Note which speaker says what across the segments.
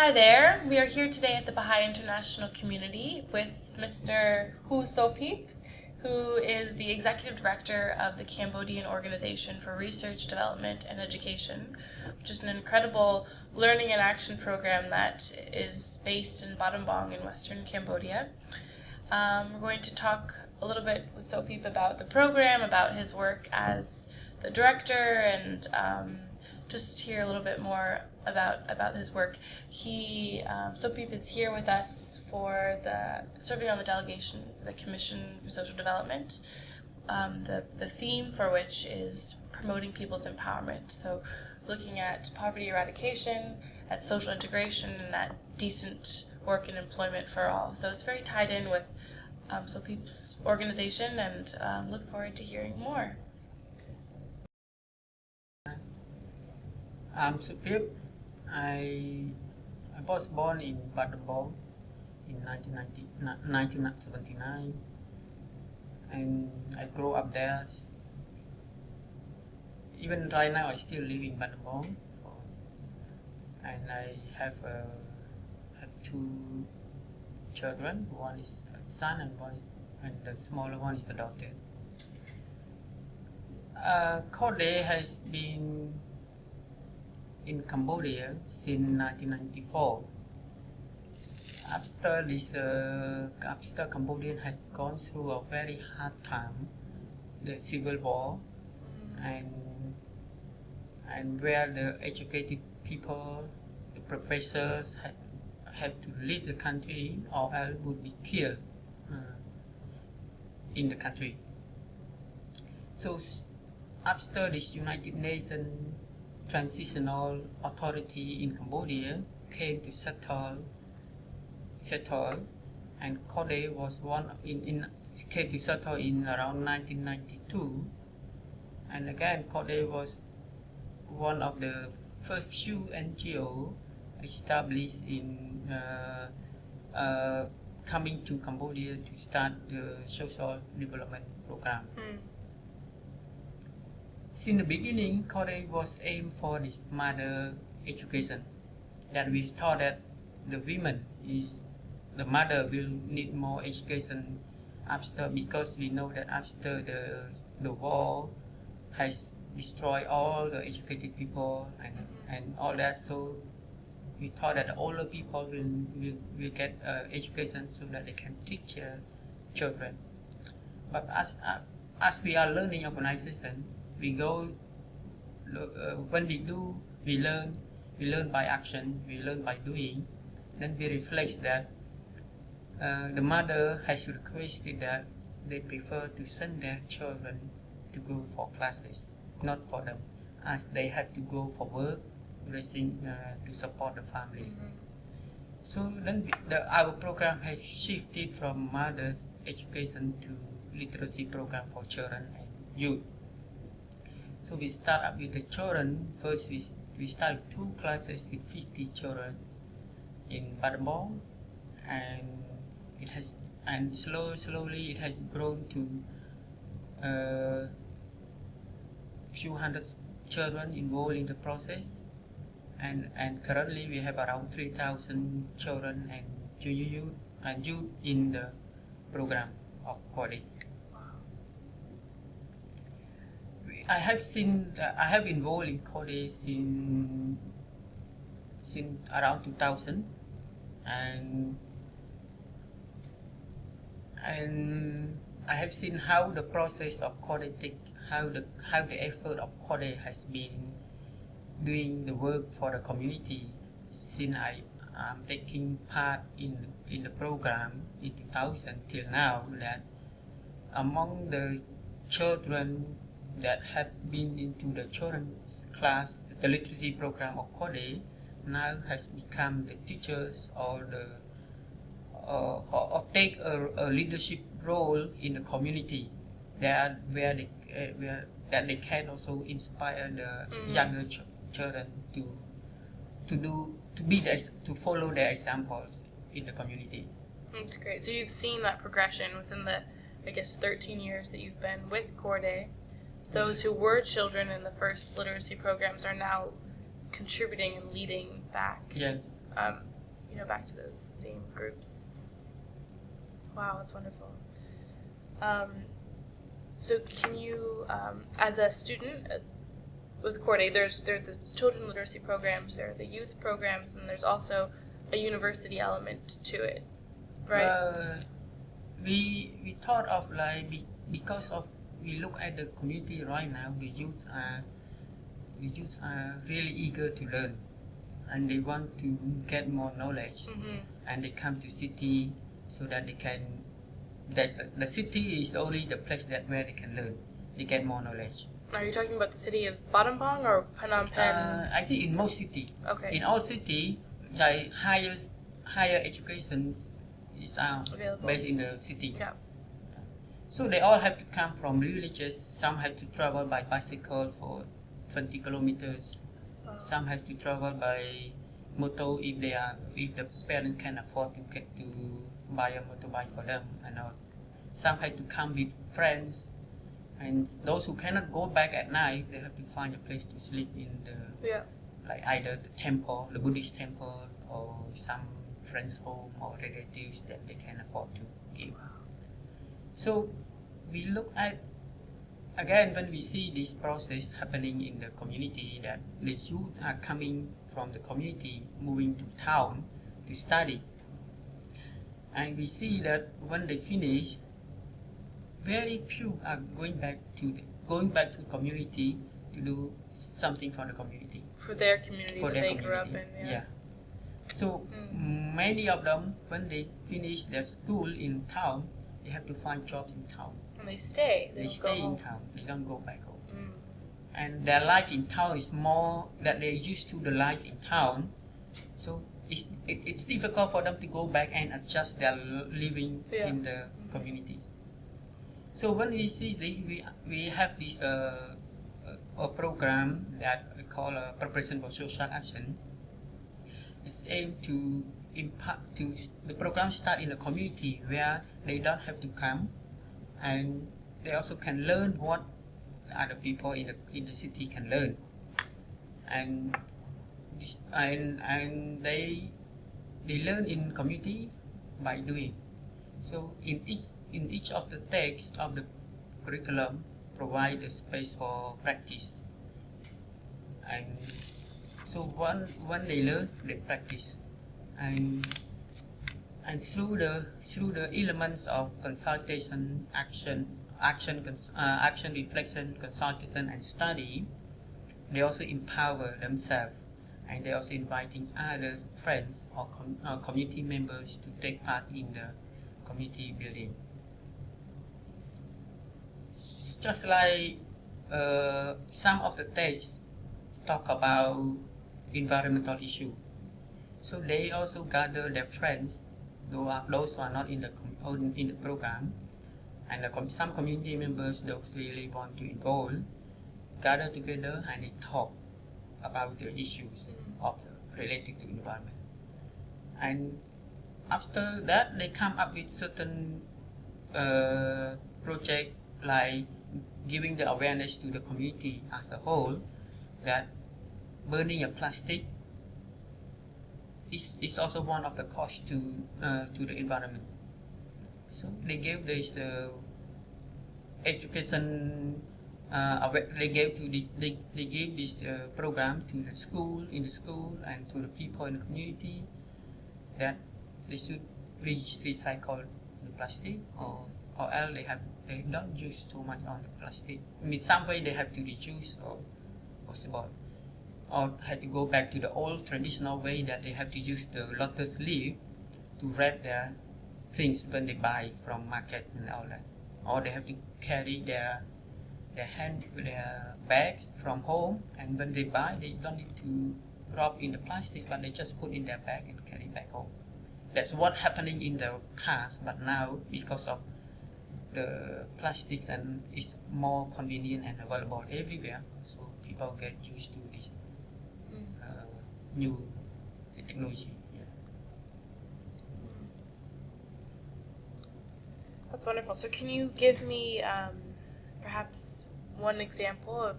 Speaker 1: Hi there. We are here today at the Baha'i International Community with Mr. Hu Sopip, who is the Executive Director of the Cambodian Organization for Research, Development, and Education, which is an incredible learning and action program that is based in Battambang in western Cambodia. Um, we're going to talk a little bit with Sopip about the program, about his work as the director, and um, just hear a little bit more about about his work. He um, is here with us for the serving on the delegation for the Commission for Social Development. Um, the the theme for which is promoting people's empowerment. So, looking at poverty eradication, at social integration, and at decent work and employment for all. So it's very tied in with um, Sopip's organization, and um, look forward to hearing more.
Speaker 2: I'm Supip. I, I was born in Battambang in 1979 and I grew up there. Even right now I still live in Battambang and I have, uh, have two children. One is a son and one and the smaller one is the daughter. Uh, CORDE has been in Cambodia since 1994. After this, uh, after Cambodia had gone through a very hard time, the civil war, and and where the educated people, the professors, had, have to leave the country or else would be killed uh, in the country. So after this United Nations transitional authority in Cambodia came to settle, settle and CORDE was one in, in came to settle in around 1992 and again CORDE was one of the first few NGO established in uh, uh, coming to Cambodia to start the social development program. Mm. Since the beginning, CORDE was aimed for this mother education. That we thought that the women is the mother will need more education after because we know that after the the war has destroyed all the educated people and and all that so we thought that the older people will will, will get uh, education so that they can teach uh, children but as uh, as we are learning organization we go uh, when we do we learn we learn by action we learn by doing. Then we reflect that uh, the mother has requested that they prefer to send their children to go for classes not for them as they have to go for work raising uh, to support the family. Mm -hmm. so then the, our program has shifted from mothers education to literacy program for children and youth so we start up with the children. First, we, we start two classes with 50 children in Battambang, and it has and slow, slowly it has grown to a uh, few hundred children involved in the process, and and currently we have around 3,000 children and junior youth and youth in the program of CORDE. I have seen, uh, I have involved in CORDE in since around 2000 and and I have seen how the process of CORDE how the how the effort of CORDE has been doing the work for the community since I am taking part in in the program in 2000 till now that among the children that have been into the children's class, the literacy program of CORDE, now has become the teachers or the uh, or, or, take a, a, leadership role in the community that where they uh, where that they can also inspire the mm younger ch children to to do to be the, to follow their examples in the community.
Speaker 1: That's great. So you've seen that progression within the I guess 13 years that you've been with CORDE those who were children in the first literacy programs are now contributing and leading back.
Speaker 2: Yes,
Speaker 1: um, you know, back to those same groups. Wow, that's wonderful. Um, so can you, um, as a student uh, with CORDE, there's there's the children literacy programs, there are the youth programs, and there's also a university element to it, right?
Speaker 2: Uh, we we thought of like be, because of we look at the community right now, the youths are the youths are really eager to learn, and they want to get more knowledge,
Speaker 1: mm-hmm.
Speaker 2: and they come to city so that they can. That the, the city is only the place that where they can learn, they get more knowledge.
Speaker 1: Are you talking about the city of Battambang or Phnom Penh?
Speaker 2: Uh, I think in most city,
Speaker 1: okay,
Speaker 2: in all city, the higher higher education is uh,
Speaker 1: available.
Speaker 2: based in the city.
Speaker 1: Yeah.
Speaker 2: So they all have to come from villages. Some have to travel by bicycle for 20 kilometers.
Speaker 1: Uh,
Speaker 2: Some have to travel by motor if they are if the parent can afford to get to buy a motorbike for them and all. Some have to come with friends, and those who cannot go back at night, they have to find a place to sleep in the
Speaker 1: yeah.
Speaker 2: like either the temple, the Buddhist temple, or some friends' home or relatives that they can afford to give. So we look at again when we see this process happening in the community that the youth are coming from the community moving to town to study and we see that when they finish very few are going back to the, going back to the community to do something for the community
Speaker 1: For their community
Speaker 2: for their
Speaker 1: they
Speaker 2: community.
Speaker 1: grew up in. Yeah.
Speaker 2: So
Speaker 1: Mm.
Speaker 2: many of them, when they finish their school in town, they have to find jobs in town.
Speaker 1: And they stay. They,
Speaker 2: They stay in
Speaker 1: home.
Speaker 2: town. They don't go back home.
Speaker 1: Mm.
Speaker 2: And their life in town is more that they're used to the life in town. So it's it, it's difficult for them to go back and adjust their living
Speaker 1: Yeah.
Speaker 2: in the community. So when we see this, we we have this uh, a, a program that we call uh, preparation for social action. It's aimed to impact to the program start in the community where they don't have to come, and they also can learn what other people in the in the city can learn, and and and they they learn in community by doing. So in each in each of the texts of the curriculum provide a space for practice. And so when when they learn, they practice, and and through the through the elements of consultation, action, action, uh, action, reflection, consultation, and study, they also empower themselves, and they also inviting others, friends or com- community members to take part in the community building. Just like uh, some of the texts talk about environmental issue. So they also gather their friends, those are, those who are not in the com- in the program, and the com- some community members those really want to involve, gather together and they talk about the issues of the, related to environment. And after that, they come up with certain uh, project like giving the awareness to the community as a whole that burning a plastic is, is also one of the costs to uh, to the environment. So they gave this uh, education. Uh, they gave to the, they, they gave this uh, program to the school in the school and to the people in the community that they should re- recycle the plastic or or else they have they don't use too much on the plastic. I mean some way they have to reduce or possible or had to go back to the old traditional way that they have to use the lotus leaf to wrap their things when they buy from market and all that. Or they have to carry their their hand their bags from home and when they buy they don't need to wrap in the plastic but they just put in their bag and carry back home. That's what happening in the past but now because of the plastics and it's more convenient and available everywhere so people get used to this new technology.
Speaker 1: That's wonderful. So, can you give me um, perhaps one example of,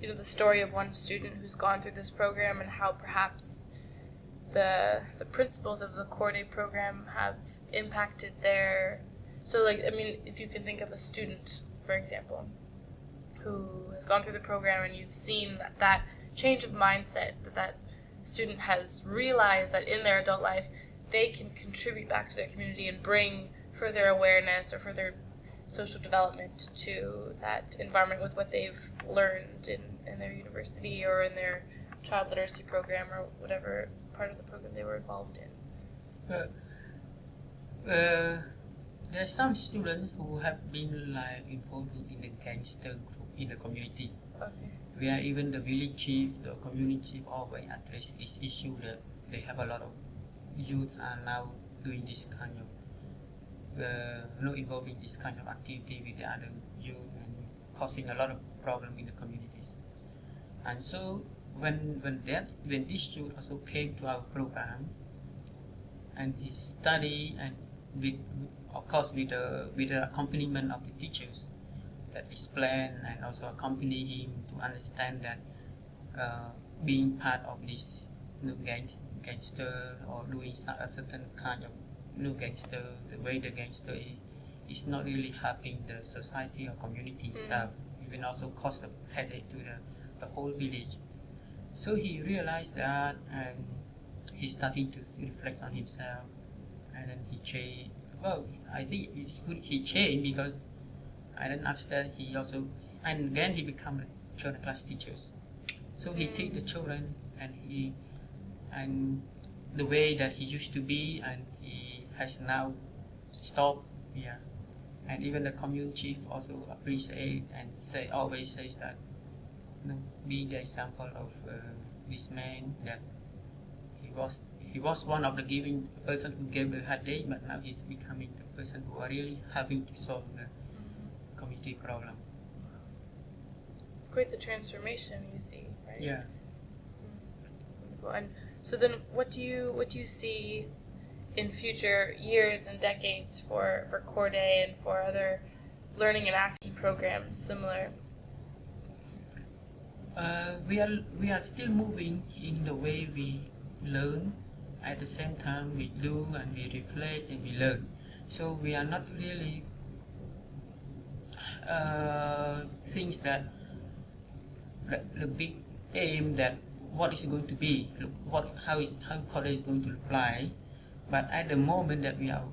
Speaker 1: you know, the story of one student who's gone through this program and how perhaps the the principles of the CORDE program have impacted their so like I mean if you can think of a student for example who has gone through the program and you've seen that, that change of mindset that that student has realized that in their adult life they can contribute back to their community and bring further awareness or further social development to that environment with what they've learned in, in their university or in their child literacy program or whatever part of the program they were involved in.
Speaker 2: But uh, there's some students who have been like involved in the gangster group in the community.
Speaker 1: Okay.
Speaker 2: Where even the village chief, the community chief always address this issue that they have a lot of youths are now doing this kind of uh, you know involved in this kind of activity with the other youth and causing a lot of problem in the communities. And so when when that when this youth also came to our program and he study and with of course with the with the accompaniment of the teachers that explain and also accompany him to understand that uh, being part of this you know, gangs, gangster or doing a certain kind of you know, gangster the way the gangster is is not really helping the society or community
Speaker 1: Mm.
Speaker 2: itself. Even also cause a headache to the, the whole village. So he realized that and he started to reflect on himself. And then he changed well i think he, could, he changed because and then after that he also and again he become a children class teachers so he
Speaker 1: Mm.
Speaker 2: take the children and he and the way that he used to be and he has now stopped yeah and even the community chief also appreciate and say always says that you know, being the example of uh, this man that he was he was one of the giving person who gave the headache but now he's becoming the person who are really having to solve the community problem
Speaker 1: It's quite the transformation you see, right?
Speaker 2: yeah
Speaker 1: That's wonderful. And so then what do you what do you see in future years and decades for, for CORDE and for other learning and action programs similar?
Speaker 2: Uh, we are we are still moving in the way we learn. At the same time, we do and we reflect and we learn. So we are not really uh, things that the, big aim that what is going to be, what how is how college is going to apply. But at the moment that we are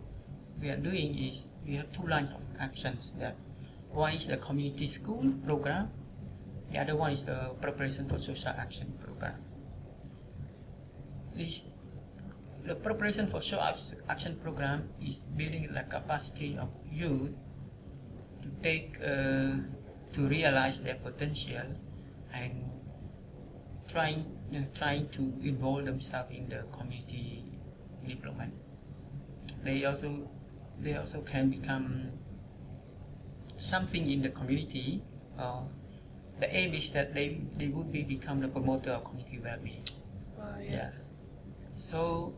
Speaker 2: we are doing is we have two lines of actions. That one is the community school program the other one is the preparation for social action program. This, the preparation for social action program is building the capacity of youth to take, uh, to realize their potential and trying, uh, trying to involve themselves in the community development. They also, they also can become something in the community. Uh, the aim is that they, they would be become the promoter of community well-being.
Speaker 1: Yes.
Speaker 2: So,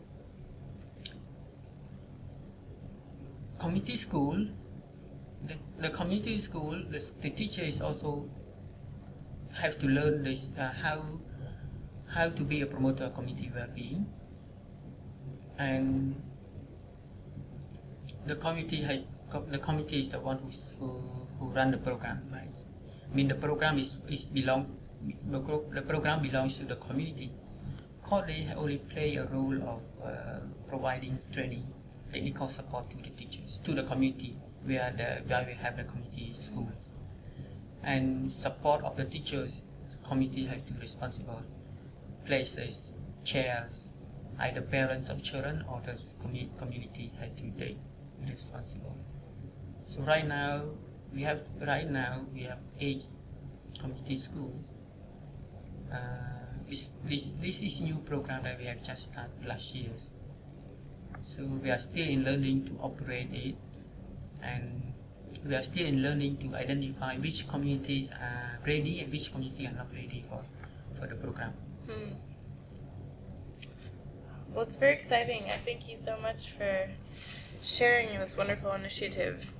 Speaker 2: community school, the, community school, the, the teacher is also have to learn this uh, how how to be a promoter of community well-being, and the committee has the committee is the one who's, who who run the program, right? I mean the program is is belong the, the program belongs to the community. Day only play a role of uh, providing training, technical support to the teachers, to the community where the where we have the community schools, and support of the teachers. The committee has to responsible places, chairs, either parents of children or the commu- community had to take responsible. So right now we have right now we have eight community schools. Uh, this this this is new program that we have just started last year. So we are still in learning to operate it, and we are still in learning to identify which communities are ready and which communities are not ready for for the program.
Speaker 1: Hmm. Well, it's very exciting. I thank you so much for sharing this wonderful initiative